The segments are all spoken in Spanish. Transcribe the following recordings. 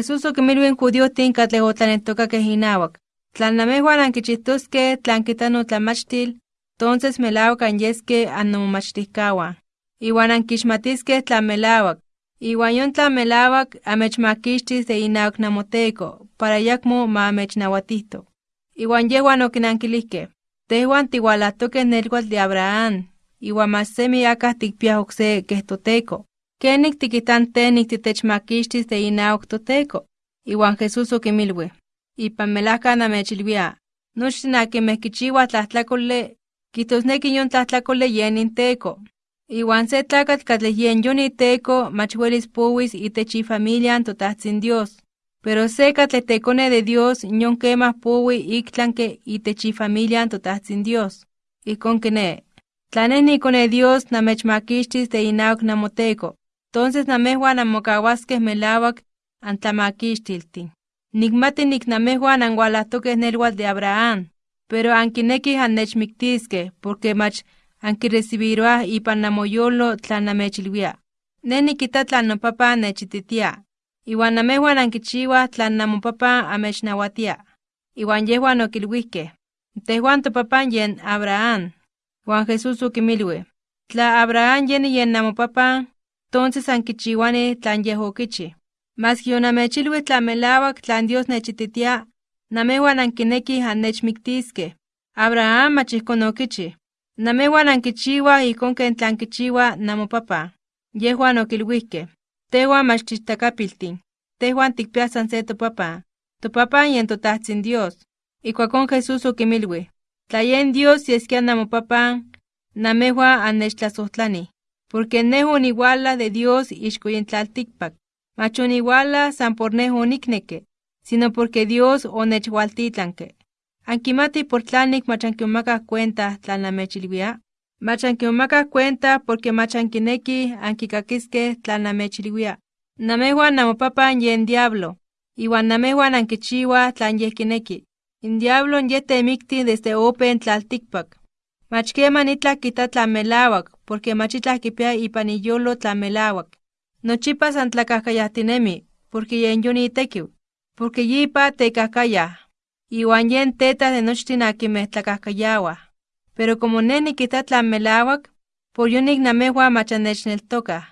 Jesús okimilwin judiotin katlej otlaneltokakej inawak. Tlan namejuan ankichihtoskej tlan kita notlamachtil, entonces melawak anyeske annomomachtihkawan. Iwan ankixmatiskej tlan melawak. Iwan yon tlan melawak amechmakixtis de inawak namoteko, para yakmo ma amechnawatihto. Iwan yehuan okinankilijkej, tehuan tiwalahtokej nelkuatl de Abraham, iwan mas semi akah tikpiaj okse keh toteko. Kenik tikitan tenik titechmakixtis de inawak toteko. Iwan Jesús okimilui, ipan melajka namechilwia, nochtin akinmeh kichiuaj tlajtlakolej, kijtosneki yon tlajtlakolej yen inteko. Iwan se tlakatl katlej yen yon iteko mach welis powis itech ifamilian totajtzin Dios. Pero se katlej tekone de Dios yon kemah powi iktlanke itech ifamilian totajtzin Dios. Ijkon kine, tla neh nikone Dios namechmakixtis de inawak namoteko, entonces namejuan anmokawaskej melawak antlamakixtiltin. Nikmati nik namejuan anwalahtokej nelwatl de Abraham, pero ankinekij annechmiktiskej porque mach ankirecibiroaj ipan namoyolo tlan namechilwia. Ne nikita tlan nopapa nechititia, iwan namejuan ankichiuaj tlan namopapa amechnawatia. Iwan yehuan okilwihkej, tehuan topapan yen Abraham. Juan Jesús okimilui, tla Abraham yen yen namopapan, entonces ankichiuani tlan yeh okichi. Mas yonamechilui tlan Dios nechititia, namejuan ankinekij annechmiktiskej. Abraham mach ijkon okichi. Namejuan ankichiuaj ijkon ken tlan kichiua namopapa. Yehuan okilwihkej, tehuan mach tichtakapiltin, tehuan tikpiaj san se topapa. Topapa yen totajtzin Dios. Ikuakon Jesús okimilui, tla yen Dios yeskia namopapan, namejuan annechtlasohtlanih, porque neh oniuala de Dios ixko yen tlaltikpak. Mach oniuala san por neh onikneke, sino porque Dios onechwaltitlanke. Ankimati por tlanik mach ankimomakaj cuenta tlan namechilwia? Mach ankimomakaj cuenta porque mach ankinekij ankikakiskej tlan namechilwia. Namejuan namopapan yen diablo, iwan namejuan ankichiuaj tlan yeh kineki. In diablo yeh temikti desde open tlaltikpak. Mach keman itlaj kita tlan melawak, porque mach itlaj kipia ipan iyolo tlan melawak. Nochipa san tlakajkayajtinemi, porque yen yon itekiw, porque yipa tekajkayaj. Iwan yen teta de nochtin tlakajkayawaj. Pero como neh nikita tlan melawak, por yonik namejuan mach annechneltokaj.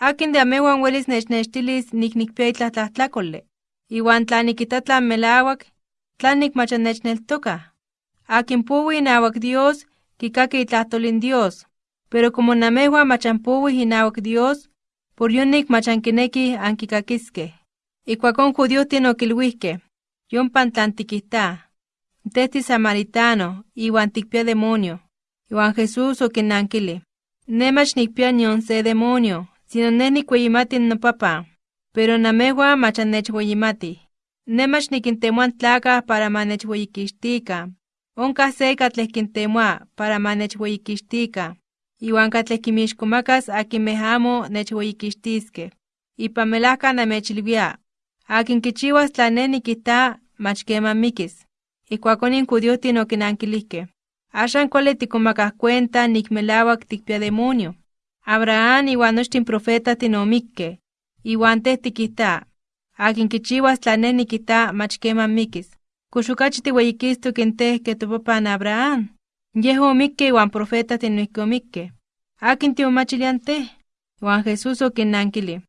Akin de amejuan welis nechnextilis nik nikpia itlaj tlajtlakole. Iwan tla nikita tlan melawak, tlanik mach annechneltokaj. Akin powi inawak Dios, kikaki itlahtolin Dios. Pero como namejuan mach anpowih inawak Dios, por yonik mach ankinekij ankikakiskej. Ikuakon judiohtin okilwihkej, yompan tlan tikihtaj. Tehti samaritano, iwan tikpia demonio. Iwan Jesús okinnankili, ne mach nikpia nion se demonio, sino neh nikweyimati nopapa, pero namejuan mach annechweyimatij. Ne mach nikintemoa tlakaj para ma nechweyikixtikan. Onkaj se katlej kintemoa para ma nechweyikixtikan, iwan katlej kimixkomakas akinmeh amo nechweyikixtiskej. Ipan melajka namechilwia, akin kichiuas tlan neh nikijta, mach keman mikis. Ikuakon in judiohtin okinankilijkej, axan kuali tikomakaj cuenta nik melawak tikpia demonio. Abraham iwan nochtin profetatin omikkej, iwan teh tikijta, akin kichiuas tlan neh nikijta in teh ke topapan Abraham. Yeh omikke iwan profetatin noihki omikkej. Akin tiomachilian teh? Iwan Jesús okinnankili,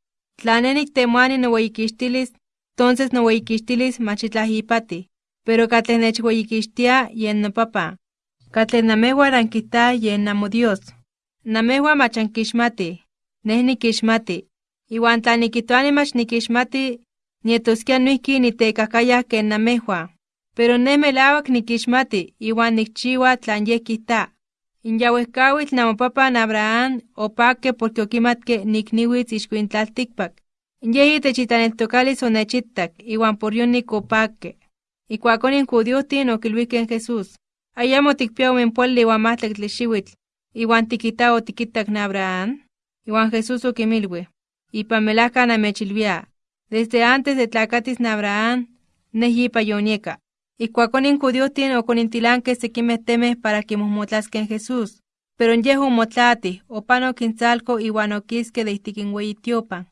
tla neh niktemoani noweyikixtilis, entonces noweyikixtilis mach itlaj ipatih, pero katlej nechweyikixtia yen nopapa. Katlej namejuan ankijtaj yen namodios. Namejuan mach ankixmatij, neh nikixmati. Iwan tla nikijtoani mach nikixmati, nietoskia noihki nitekajkayaj ken namejuan. Pero neh melawak nikixmati iwan nikchiua tlan yeh kijta. In yauejkawitl namopapan Abraham opakke porque ixko in tlaltikpak. Yeh itech itlaneltokalis onechitak iwan por yonik opakke. Ikuakon in judiohtin okilwihkej Jesús, ayamo tikpia omenpoali iwan mahtlactli xiuitl, iwan tikita otikitak na Abraham? Iwan Jesús okimilui, ipan melajka namechilwia, desde antes de tlakatis na Abraham, neh yipa. Ikuakon in judiohtin okonintilankej sekimeh temeh para kimohmotlaskej Jesús, pero yeh omotlatih, opanok intzalko iwan okiske de ijtik in weyi tiopan.